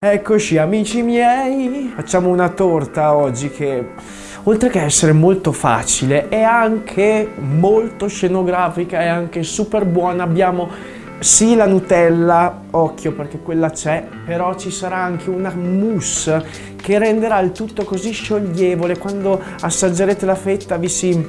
Eccoci amici miei, facciamo una torta oggi che oltre che essere molto facile è anche molto scenografica, è anche super buona, abbiamo sì la Nutella, occhio perché quella c'è, però ci sarà anche una mousse che renderà il tutto così scioglievole, quando assaggerete la fetta vi si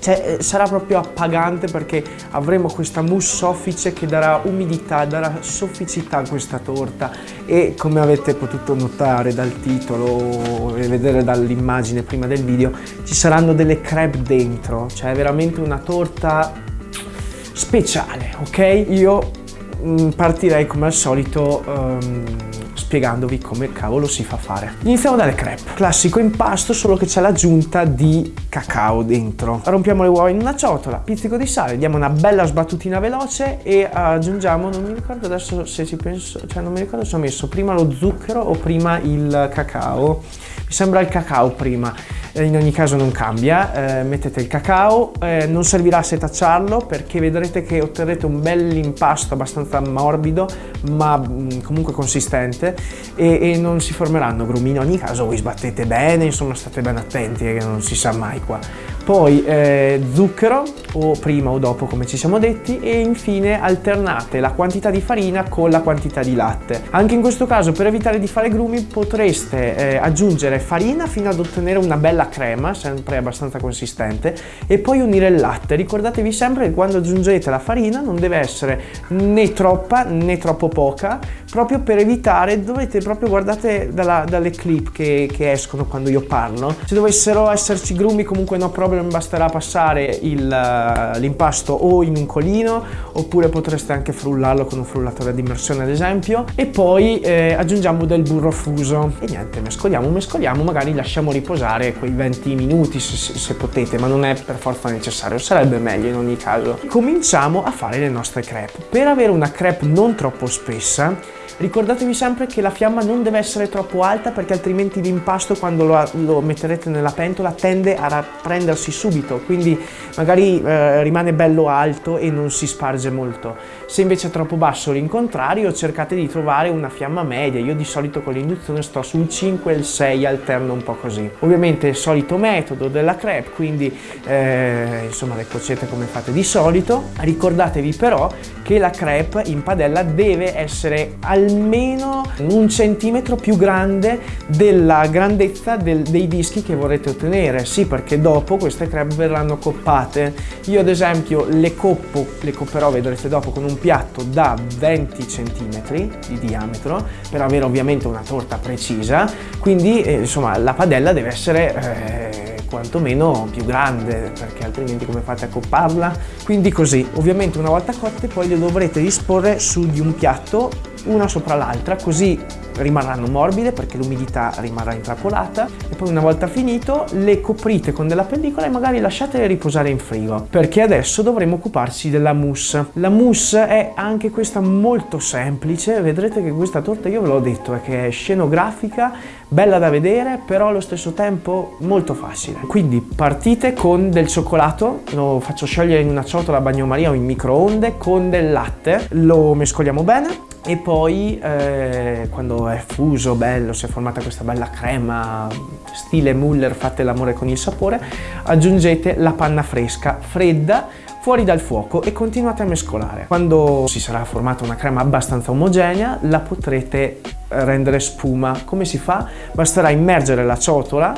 cioè, eh, sarà proprio appagante perché avremo questa mousse soffice che darà umidità, darà sofficità a questa torta e come avete potuto notare dal titolo e vedere dall'immagine prima del video ci saranno delle crepe dentro, cioè è veramente una torta speciale, ok? Io mm, partirei come al solito um, spiegandovi come cavolo si fa fare. Iniziamo dalle crepe. Classico impasto, solo che c'è l'aggiunta di cacao dentro. Rompiamo le uova in una ciotola, pizzico di sale, diamo una bella sbattutina veloce e aggiungiamo, non mi ricordo adesso se ci penso, cioè non mi ricordo se ho messo prima lo zucchero o prima il cacao. Mi sembra il cacao prima eh, in ogni caso non cambia, eh, mettete il cacao, eh, non servirà setacciarlo perché vedrete che otterrete un bel impasto abbastanza morbido ma mh, mm, comunque consistente e, e, non si formeranno grumi, in ogni caso voi sbattete bene, insomma state ben attenti che non si sa mai qua. Poi eh, zucchero o prima o dopo come ci siamo detti e infine alternate la quantità di farina con la quantità di latte. Anche in questo caso per evitare di fare grumi potreste eh, aggiungere farina fino ad ottenere una bella crema, sempre abbastanza consistente, e poi unire il latte. Ricordatevi sempre che quando aggiungete la farina non deve essere né troppa né troppo poca, proprio per evitare, dovete proprio guardate dalla, dalle clip che, che, escono quando io parlo, se dovessero esserci grumi comunque no problem, basterà passare l'impasto o in un colino, oppure potreste anche frullarlo con un frullatore di immersione ad esempio, e poi eh, aggiungiamo del burro fuso. E niente, mescoliamo, mescoliamo, magari lasciamo riposare quei 20 minuti se, se, potete, ma non è per forza necessario, sarebbe meglio in ogni caso. Cominciamo a fare le nostre crepe. Per avere una crepe non troppo spessa, Ricordatevi sempre che la fiamma non deve essere troppo alta perché altrimenti l'impasto quando lo, lo, metterete nella pentola tende a prendersi subito, quindi magari eh, rimane bello alto e non si sparge molto. Se invece è troppo basso l'incontrario cercate di trovare una fiamma media, io di solito con l'induzione sto sul 5 e il 6, alterno un po' così. Ovviamente il solito metodo della crepe, quindi eh, insomma le cuocete come fate di solito. Ricordatevi però che la crepe in padella deve essere al almeno un centimetro più grande della grandezza del, dei dischi che vorrete ottenere. Sì, perché dopo queste crepe verranno coppate. Io ad esempio le coppo, le copperò, vedrete dopo, con un piatto da 20 centimetri di diametro per avere ovviamente una torta precisa. Quindi eh, insomma la padella deve essere... Eh, quantomeno più grande perché altrimenti come fate a copparla? Quindi così, ovviamente una volta cotte poi le dovrete disporre su di un piatto una sopra l'altra così rimarranno morbide perché l'umidità rimarrà intrappolata e poi una volta finito le coprite con della pellicola e magari lasciatele riposare in frigo perché adesso dovremo occuparci della mousse. La mousse è anche questa molto semplice, vedrete che questa torta io ve l'ho detto è che è scenografica, bella da vedere però allo stesso tempo molto facile. Quindi partite con del cioccolato, lo faccio sciogliere in una ciotola bagnomaria o in microonde con del latte, lo mescoliamo bene e poi eh, quando è fuso, bello, si è formata questa bella crema stile Muller, fate l'amore con il sapore, aggiungete la panna fresca, fredda, fuori dal fuoco e continuate a mescolare. Quando si sarà formata una crema abbastanza omogenea la potrete rendere spuma. Come si fa? Basterà immergere la ciotola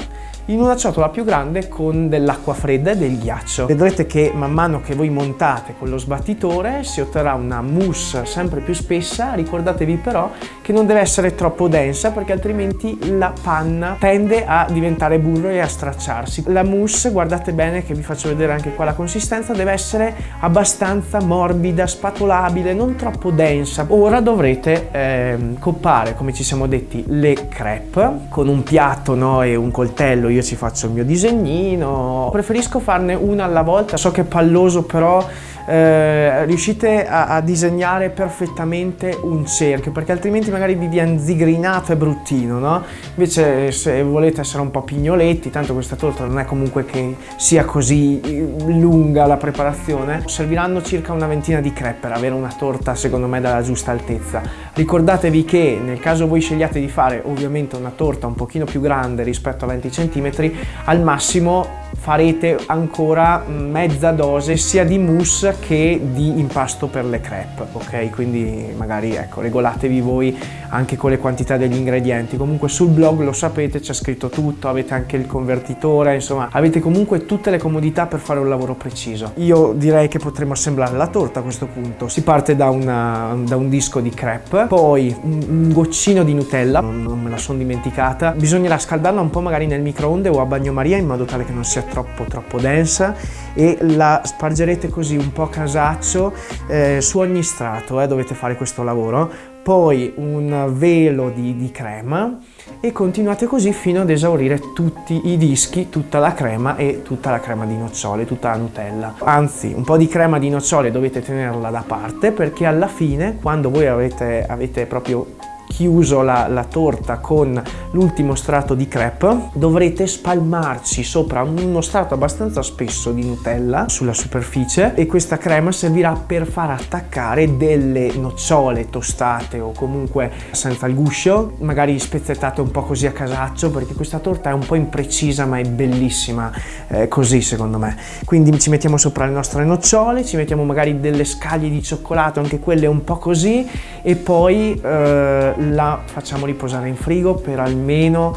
in una ciotola più grande con dell'acqua fredda e del ghiaccio. Vedrete che man mano che voi montate con lo sbattitore si otterrà una mousse sempre più spessa, ricordatevi però che non deve essere troppo densa perché altrimenti la panna tende a diventare burro e a stracciarsi. La mousse, guardate bene che vi faccio vedere anche qua la consistenza, deve essere abbastanza morbida, spatolabile, non troppo densa. Ora dovrete eh, coppare, come ci siamo detti, le crepe con un piatto no, e un coltello io ci faccio il mio disegnino, preferisco farne una alla volta, so che è palloso però eh, riuscite a, a, disegnare perfettamente un cerchio, perché altrimenti magari vi viene zigrinato e bruttino, no? Invece se volete essere un po' pignoletti, tanto questa torta non è comunque che sia così eh, lunga la preparazione, serviranno circa una ventina di crepe per avere una torta secondo me dalla giusta altezza. Ricordatevi che nel caso voi scegliate di fare ovviamente una torta un pochino più grande rispetto a 20 cm, al massimo farete ancora mezza dose sia di mousse che di impasto per le crepe, ok? Quindi magari ecco, regolatevi voi anche con le quantità degli ingredienti. Comunque sul blog lo sapete, c'è scritto tutto, avete anche il convertitore, insomma, avete comunque tutte le comodità per fare un lavoro preciso. Io direi che potremo assemblare la torta a questo punto. Si parte da, una, da un disco di crepe, poi un, un goccino di Nutella, non, non me la sono dimenticata. Bisognerà scaldarla un po' magari nel microonde o a bagnomaria in modo tale che non sia troppo troppo densa e la spargerete così un po' casaccio eh, su ogni strato, eh, dovete fare questo lavoro poi un velo di, di, crema e continuate così fino ad esaurire tutti i dischi, tutta la crema e tutta la crema di nocciole, tutta la Nutella. Anzi, un po' di crema di nocciole dovete tenerla da parte perché alla fine, quando voi avete, avete proprio chiuso la, la torta con l'ultimo strato di crepe. Dovrete spalmarci sopra uno strato abbastanza spesso di Nutella sulla superficie e questa crema servirà per far attaccare delle nocciole tostate o comunque senza il guscio magari spezzettate un po' così a casaccio perché questa torta è un po' imprecisa ma è bellissima eh, così secondo me. Quindi ci mettiamo sopra le nostre nocciole ci mettiamo magari delle scaglie di cioccolato anche quelle un po' così e poi eh, la facciamo riposare in frigo per almeno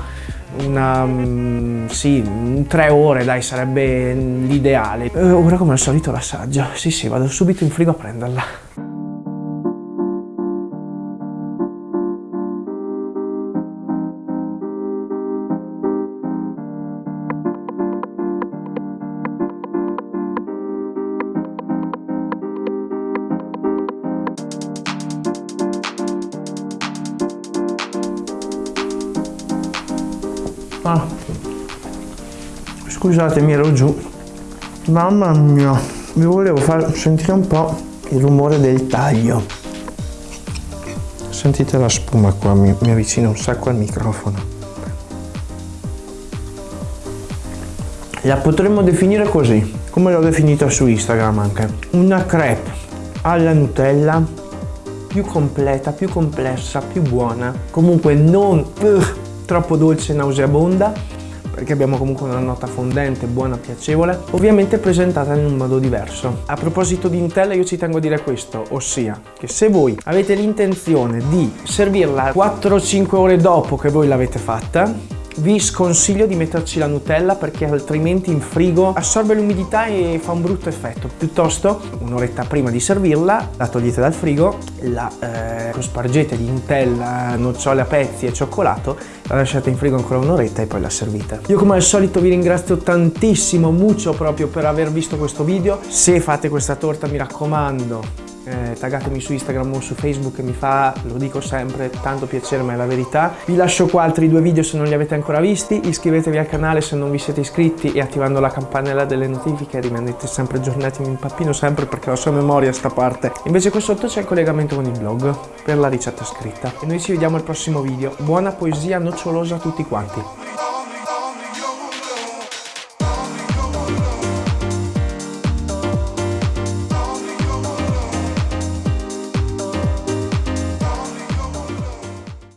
una, um, sì, tre ore dai sarebbe l'ideale. Uh, ora come al solito l'assaggio, sì sì vado subito in frigo a prenderla. Ah. Scusatemi, ero giù. Mamma mia, vi volevo far sentire un po' il rumore del taglio. Sentite la spuma qua, mi, mi avvicino un sacco al microfono. La potremmo definire così, come l'ho definita su Instagram anche. Una crepe alla Nutella più completa, più complessa, più buona. Comunque non... Uh, troppo dolce e nauseabonda perché abbiamo comunque una nota fondente, buona, piacevole, ovviamente presentata in un modo diverso. A proposito di Nutella io ci tengo a dire questo, ossia che se voi avete l'intenzione di servirla 4-5 ore dopo che voi l'avete fatta, vi sconsiglio di metterci la Nutella perché altrimenti in frigo assorbe l'umidità e fa un brutto effetto. Piuttosto un'oretta prima di servirla la togliete dal frigo, la eh, spargete di Nutella, nocciole a pezzi e cioccolato, la lasciate in frigo ancora un'oretta e poi la servite. Io come al solito vi ringrazio tantissimo, mucho proprio per aver visto questo video. Se fate questa torta mi raccomando eh, taggatemi su Instagram o su Facebook mi fa, lo dico sempre, tanto piacere ma è la verità. Vi lascio qua altri due video se non li avete ancora visti, iscrivetevi al canale se non vi siete iscritti e attivando la campanella delle notifiche rimanete sempre aggiornati, mi impappino sempre perché ho sua memoria sta parte. Invece qui sotto c'è il collegamento con il blog per la ricetta scritta. E noi ci vediamo al prossimo video. Buona poesia nocciolosa a tutti quanti.